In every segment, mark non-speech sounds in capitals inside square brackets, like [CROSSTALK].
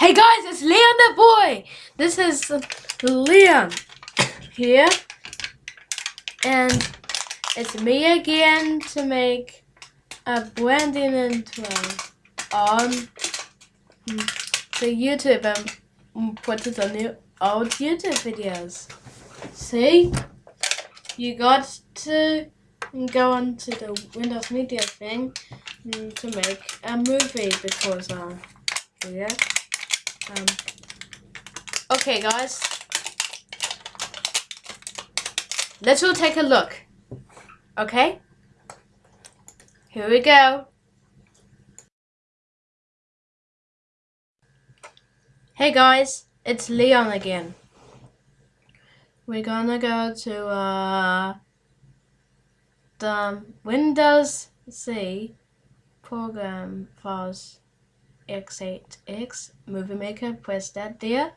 Hey guys, it's Leon the boy. This is Leon here, and it's me again to make a branding intro on the YouTube and put it on your old YouTube videos. See, you got to go onto the Windows Media thing to make a movie because um yeah. Um, okay, guys. Let's all take a look. Okay? Here we go. Hey guys, it's Leon again. We're gonna go to uh, the Windows C program files x8x movie maker press that there.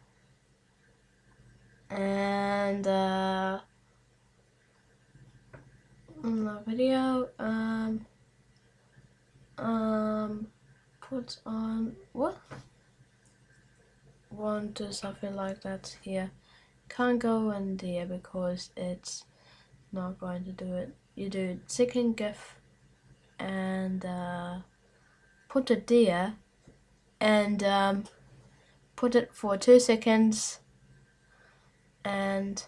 And uh, the video um um put on what? Want to something like that here. Can't go in there because it's not going to do it. You do second gif and uh, put it there and um, put it for two seconds and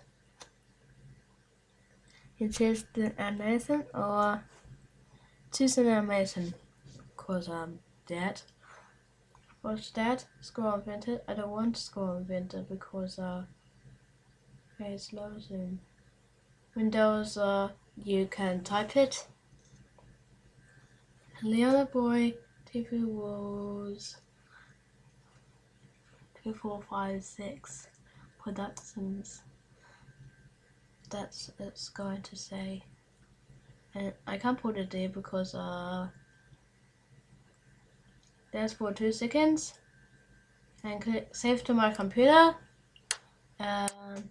it says the animation or choose an animation. Cause I'm dead what's that scroll invented I don't want to scroll invented because uh slow soon Windows uh you can type it. Leona boy TV was two, four, five, six productions. That's it's going to say. And I can't put it there because uh there's for two seconds. And click save to my computer. Um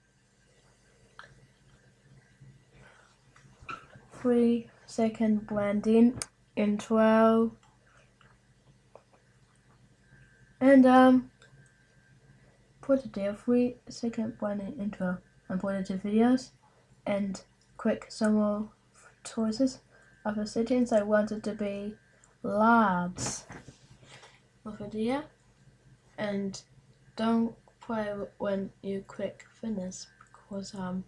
three second blending intro and um put the three second blending intro and videos and quick some more choices of the settings I want it to be large of video and don't play when you quick finish because um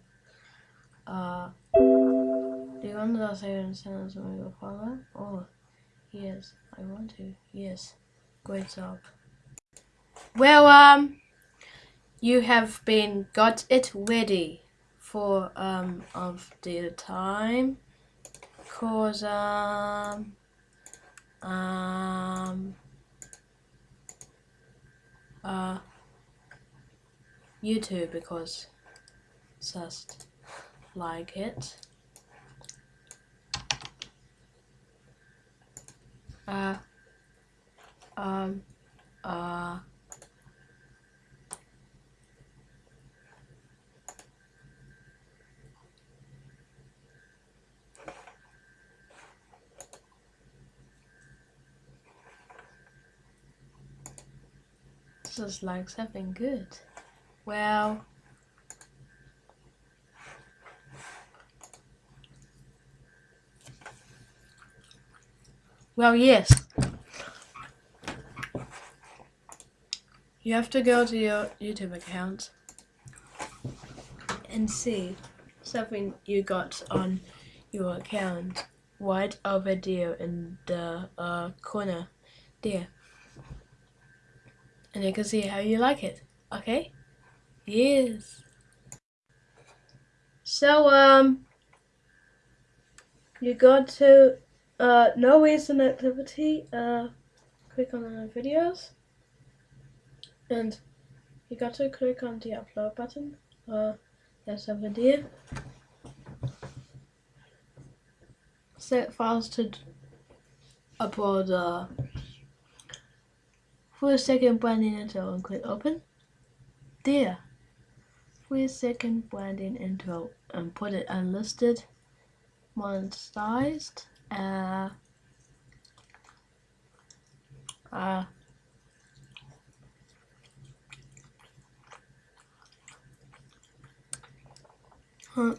uh do you want to say in sentence when you follow? Oh yes, I want to. Yes. Great job. Well um you have been got it ready for um of the time. Cause um um uh YouTube because just like it. Uh um uh just like something good. Well, well, yes. You have to go to your YouTube account and see something you got on your account right over there in the uh, corner there and you can see how you like it. Okay? Yes. So, um, you go to, uh, no recent activity, uh, click on the videos, and you got to click on the upload button, uh, there's a video. Set files to upload, uh, for a second, Brandon entered and click open. There. For a second, Brandon entered and put it unlisted, monetized, uh, uh,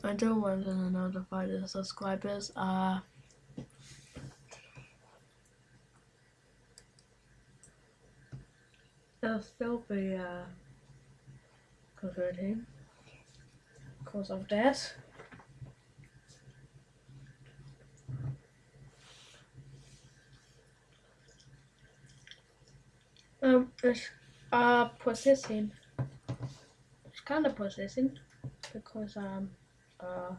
I don't want to notify the subscribers. Uh, still be uh, converting because of that. Um, it's uh processing. It's kind of processing because um uh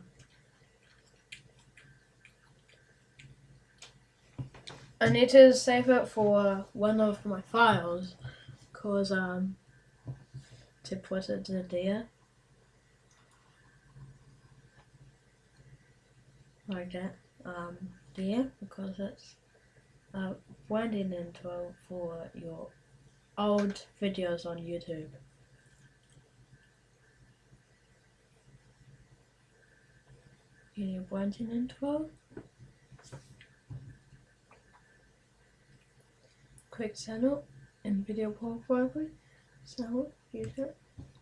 I need to save it for one of my files cause um to put it there like that um there because it's uh winding into for your old videos on YouTube. You need blending intro. Quick channel and video profile. So user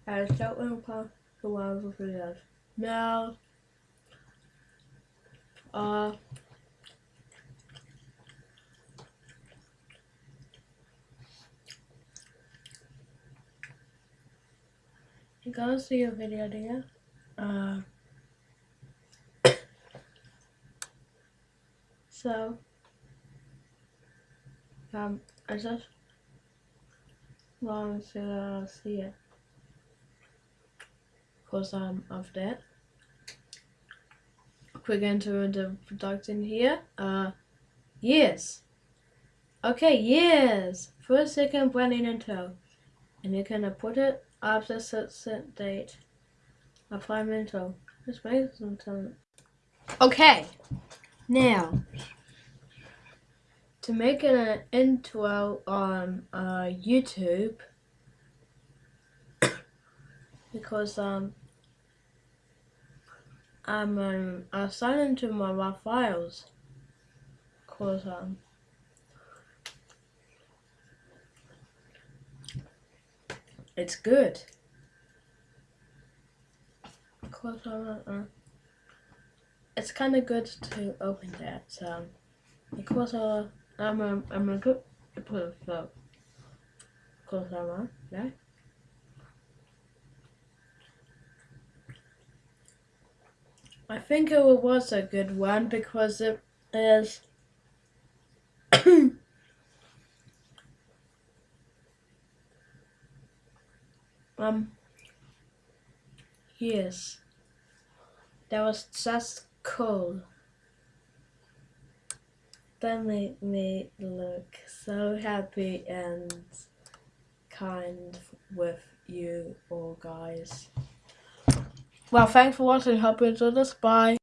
as that will pop the wild videos. Now uh You gotta see a video there. Uh, [COUGHS] so, um, I just want to uh, see it because um, of that. Quick enter the production here. Uh, yes. Okay, yes. First, second, blending into. And you can put it after set date. Apply mental. This makes some time. Okay. Now, to make an intro on uh, YouTube, [COUGHS] because um, I'm um, I signed into my raw files, cause um, It's good. because It's kind of good to open that. So, because I'm a, I'm a good put it so. Close that one, yeah. I think it was a good one because it is [COUGHS] Um, yes, that was just cool. That made me look so happy and kind with you all guys. Well, thanks for watching. Hope you enjoyed this. Bye.